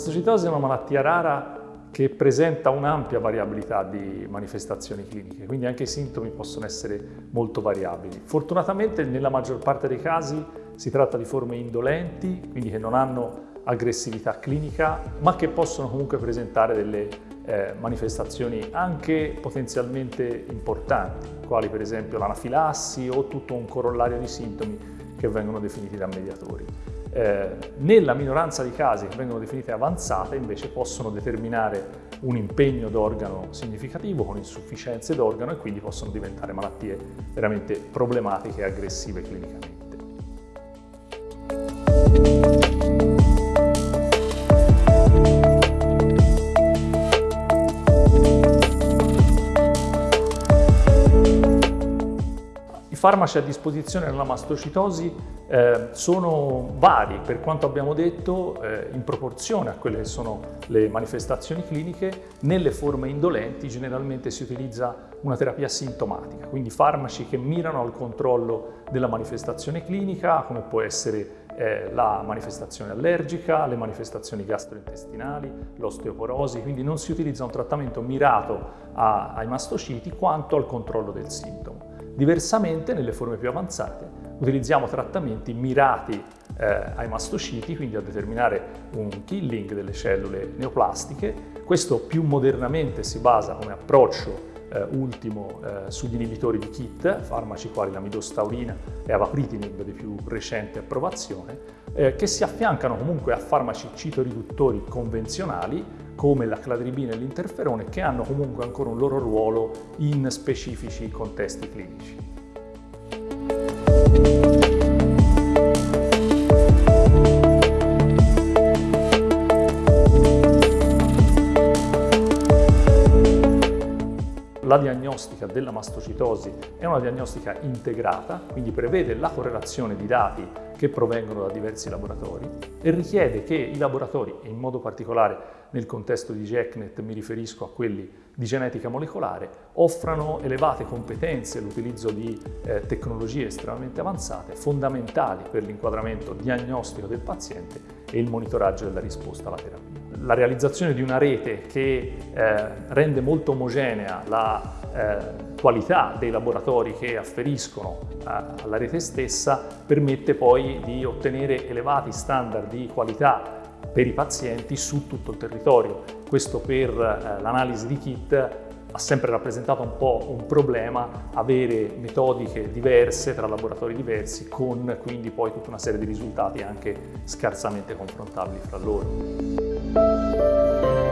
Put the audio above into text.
mastocitosi è una malattia rara che presenta un'ampia variabilità di manifestazioni cliniche, quindi anche i sintomi possono essere molto variabili. Fortunatamente nella maggior parte dei casi si tratta di forme indolenti, quindi che non hanno aggressività clinica, ma che possono comunque presentare delle eh, manifestazioni anche potenzialmente importanti, quali per esempio l'anafilassi o tutto un corollario di sintomi che vengono definiti da mediatori. Eh, nella minoranza di casi che vengono definite avanzate invece possono determinare un impegno d'organo significativo con insufficienze d'organo e quindi possono diventare malattie veramente problematiche e aggressive clinicamente. Farmaci a disposizione nella mastocitosi eh, sono vari, per quanto abbiamo detto, eh, in proporzione a quelle che sono le manifestazioni cliniche. Nelle forme indolenti generalmente si utilizza una terapia sintomatica, quindi farmaci che mirano al controllo della manifestazione clinica, come può essere eh, la manifestazione allergica, le manifestazioni gastrointestinali, l'osteoporosi, quindi non si utilizza un trattamento mirato a, ai mastociti quanto al controllo del sintomo. Diversamente, nelle forme più avanzate, utilizziamo trattamenti mirati eh, ai mastociti, quindi a determinare un killing delle cellule neoplastiche. Questo più modernamente si basa come approccio eh, ultimo eh, sugli inibitori di KIT, farmaci quali la midostaurina e avapritinib di più recente approvazione, eh, che si affiancano comunque a farmaci citoriduttori convenzionali come la cladribina e l'interferone che hanno comunque ancora un loro ruolo in specifici contesti clinici. La diagnostica della mastocitosi è una diagnostica integrata, quindi prevede la correlazione di dati che provengono da diversi laboratori e richiede che i laboratori, e in modo particolare nel contesto di GECNET mi riferisco a quelli di genetica molecolare, offrano elevate competenze e l'utilizzo di eh, tecnologie estremamente avanzate, fondamentali per l'inquadramento diagnostico del paziente e il monitoraggio della risposta alla terapia la realizzazione di una rete che eh, rende molto omogenea la eh, qualità dei laboratori che afferiscono eh, alla rete stessa permette poi di ottenere elevati standard di qualità per i pazienti su tutto il territorio. Questo per eh, l'analisi di kit ha sempre rappresentato un po' un problema avere metodiche diverse tra laboratori diversi con quindi poi tutta una serie di risultati anche scarsamente confrontabili fra loro. Música